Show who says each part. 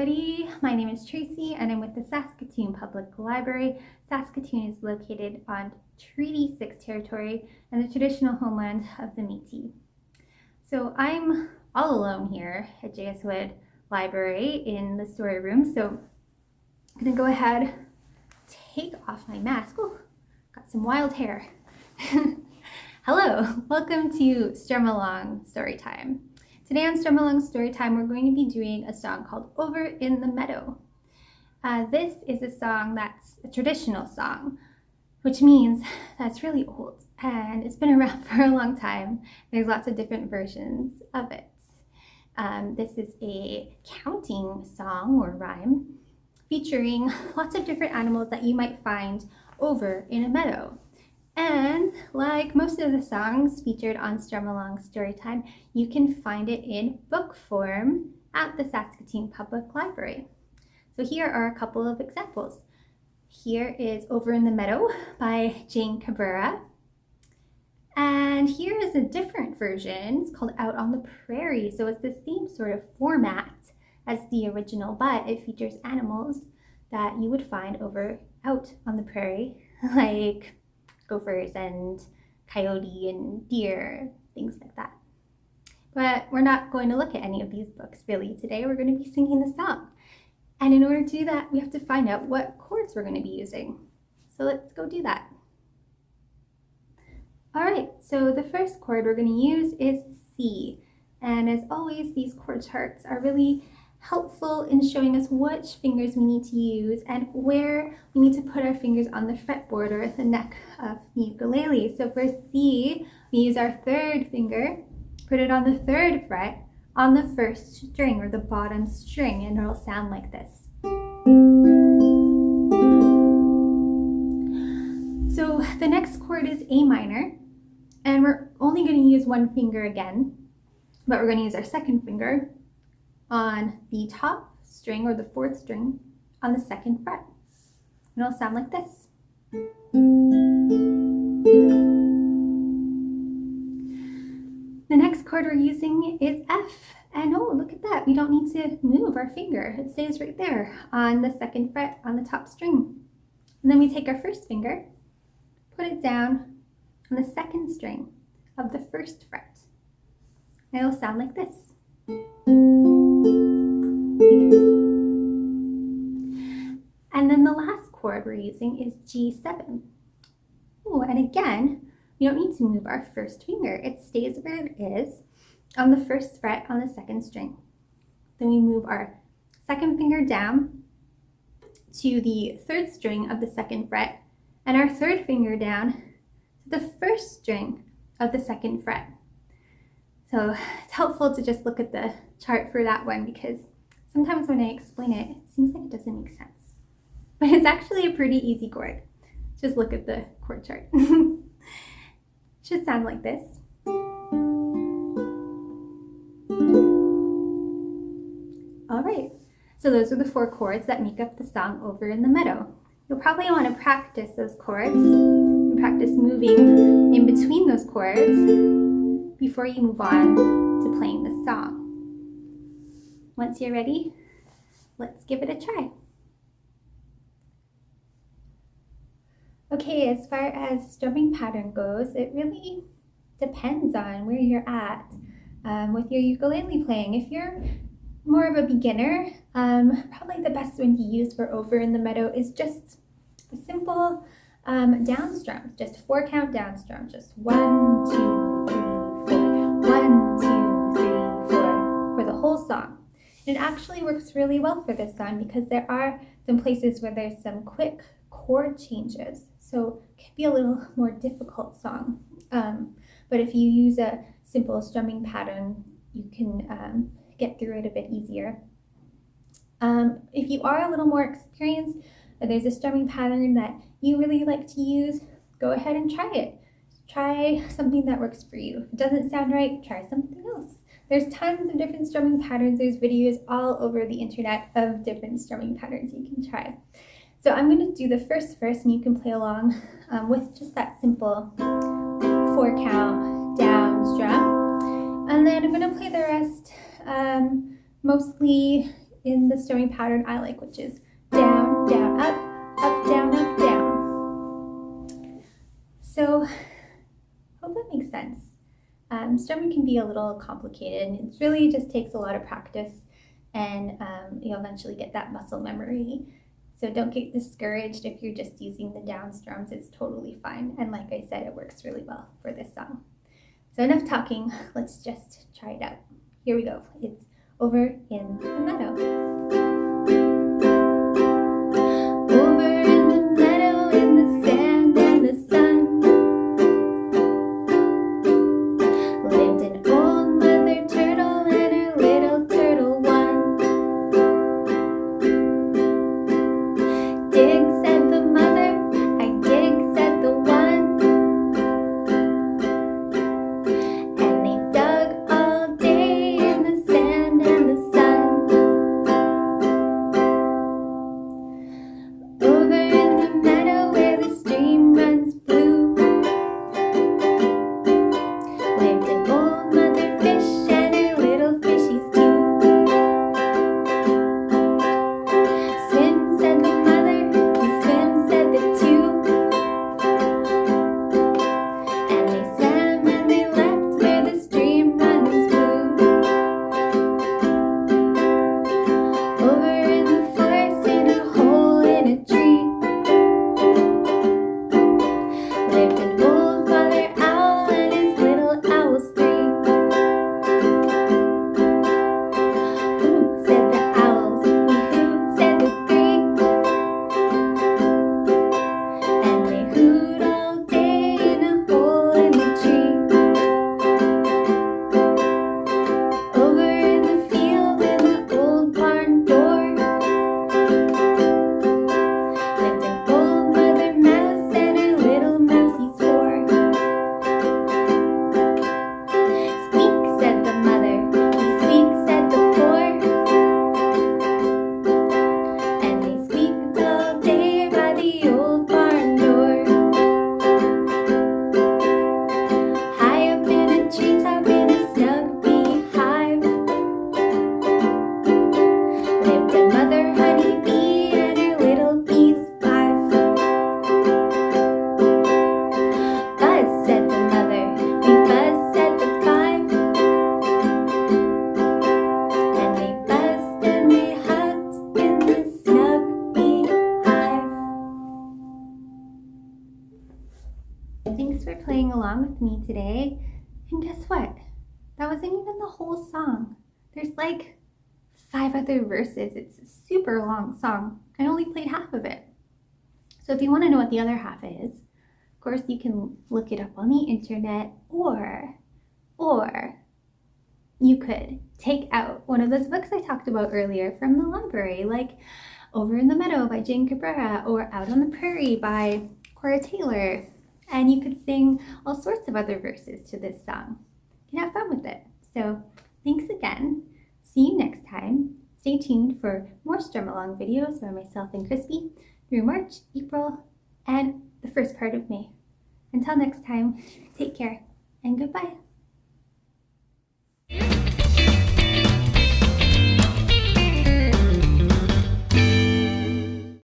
Speaker 1: everybody. My name is Tracy and I'm with the Saskatoon Public Library. Saskatoon is located on Treaty 6 territory and the traditional homeland of the Métis. So I'm all alone here at J.S. Wood Library in the story room. So I'm gonna go ahead, take off my mask. Oh, got some wild hair. Hello, welcome to Strum Along Storytime. Today on Strum Along Storytime, we're going to be doing a song called Over in the Meadow. Uh, this is a song that's a traditional song, which means that's really old and it's been around for a long time. There's lots of different versions of it. Um, this is a counting song or rhyme featuring lots of different animals that you might find over in a meadow. And like most of the songs featured on Strum Along Storytime, you can find it in book form at the Saskatoon Public Library. So here are a couple of examples. Here is Over in the Meadow by Jane Cabrera. And here is a different version. It's called Out on the Prairie. So it's the same sort of format as the original, but it features animals that you would find over out on the prairie, like gophers and coyote and deer, things like that. But we're not going to look at any of these books really today. We're going to be singing the song. And in order to do that, we have to find out what chords we're going to be using. So let's go do that. All right, so the first chord we're going to use is C. And as always, these chord charts are really helpful in showing us which fingers we need to use and where we need to put our fingers on the fretboard or the neck of the ukulele. So for C, we use our third finger, put it on the third fret on the first string or the bottom string and it'll sound like this. So the next chord is A minor and we're only going to use one finger again, but we're going to use our second finger on the top string or the fourth string on the second fret. And it'll sound like this. The next chord we're using is F. And oh, look at that. We don't need to move our finger. It stays right there on the second fret on the top string. And then we take our first finger, put it down on the second string of the first fret. And it'll sound like this. Chord we're using is G7. Oh, and again, we don't need to move our first finger. It stays where it is on the first fret on the second string. Then we move our second finger down to the third string of the second fret and our third finger down to the first string of the second fret. So it's helpful to just look at the chart for that one because sometimes when I explain it, it seems like it doesn't make sense. But it's actually a pretty easy chord. Just look at the chord chart. Should sound like this. All right, so those are the four chords that make up the song Over in the Meadow. You'll probably want to practice those chords and practice moving in between those chords before you move on to playing the song. Once you're ready, let's give it a try. Okay, as far as strumming pattern goes, it really depends on where you're at um, with your ukulele playing. If you're more of a beginner, um, probably the best one to use for Over in the Meadow is just a simple um, down strum, just four count down strum, just one, two, three, one, two, three, four, for the whole song. It actually works really well for this song because there are some places where there's some quick chord changes. So it can be a little more difficult song. Um, but if you use a simple strumming pattern, you can um, get through it a bit easier. Um, if you are a little more experienced, or there's a strumming pattern that you really like to use, go ahead and try it try something that works for you. If it doesn't sound right, try something else. There's tons of different strumming patterns. There's videos all over the internet of different strumming patterns you can try. So I'm going to do the first verse and you can play along um, with just that simple four count down strum. And then I'm going to play the rest um, mostly in the strumming pattern I like, which is down, down, up, up, down, up, down. So, hope that makes sense. Um, strumming can be a little complicated and it really just takes a lot of practice and um, you'll eventually get that muscle memory. So don't get discouraged if you're just using the down strums, it's totally fine. And like I said, it works really well for this song. So enough talking, let's just try it out. Here we go. It's over in the meadow. With me today. And guess what? That wasn't even the whole song. There's like five other verses. It's a super long song. I only played half of it. So if you want to know what the other half is, of course you can look it up on the internet or, or you could take out one of those books I talked about earlier from the library, like Over in the Meadow by Jane Cabrera or Out on the Prairie by Cora Taylor and you could sing all sorts of other verses to this song. You can have fun with it. So thanks again. See you next time. Stay tuned for more Strum Along videos by myself and Crispy through March, April, and the first part of May. Until next time, take care and goodbye.